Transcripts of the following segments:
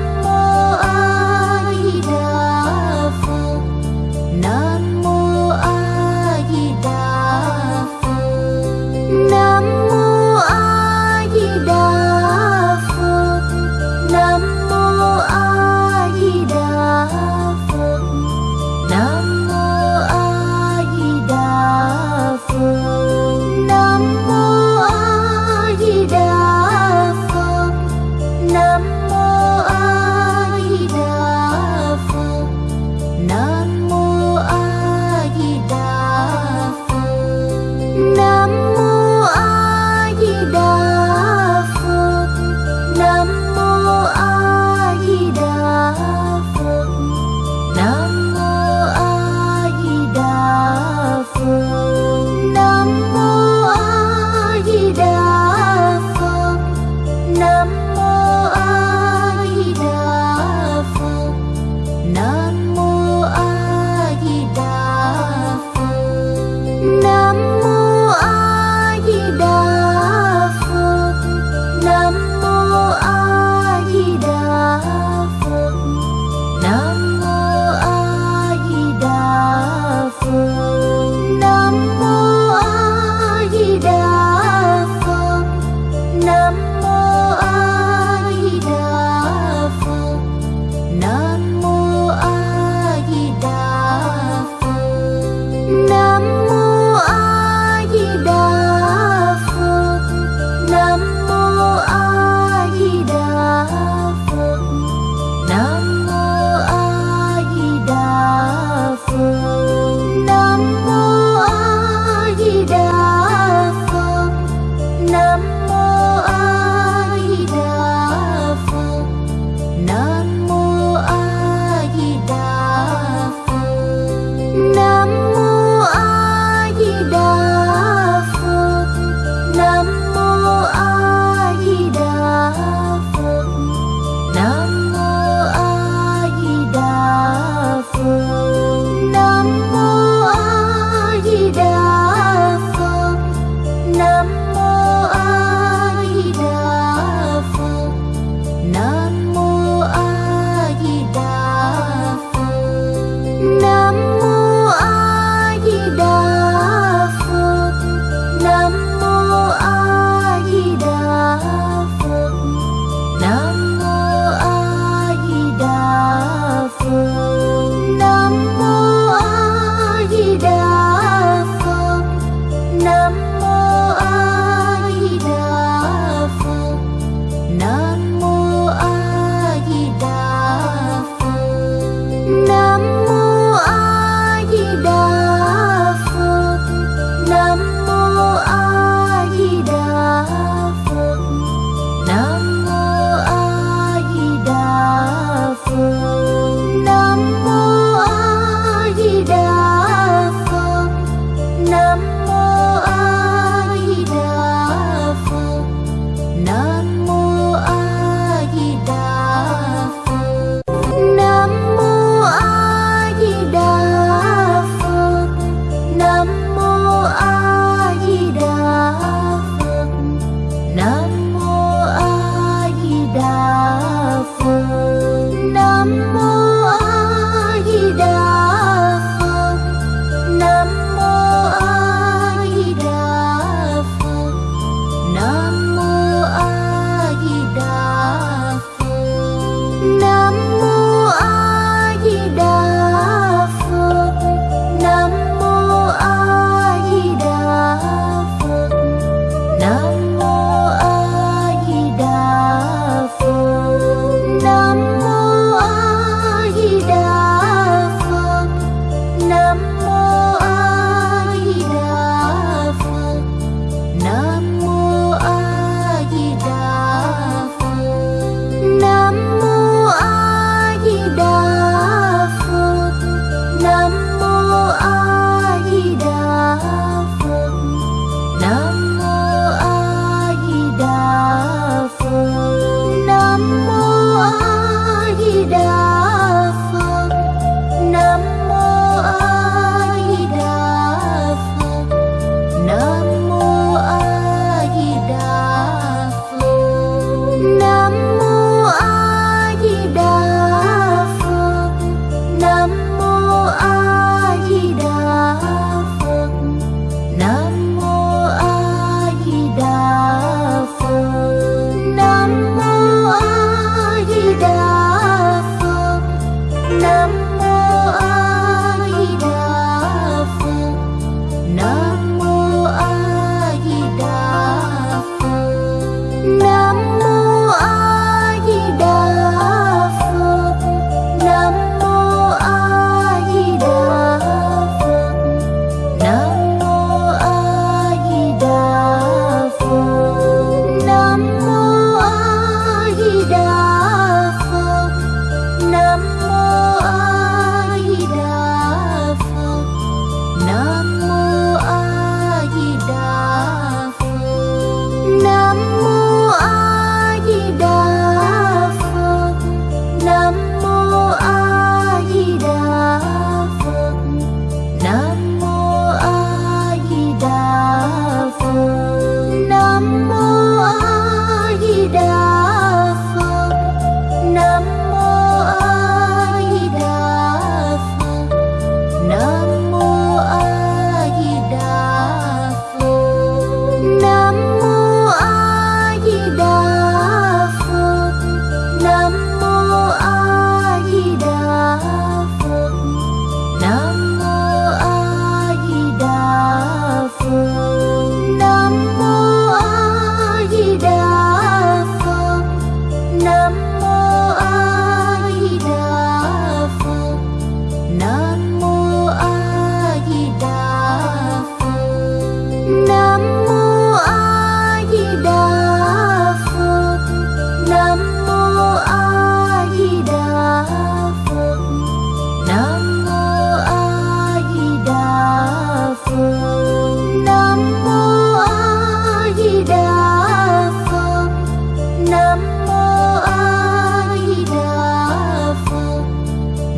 Oh,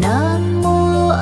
Namo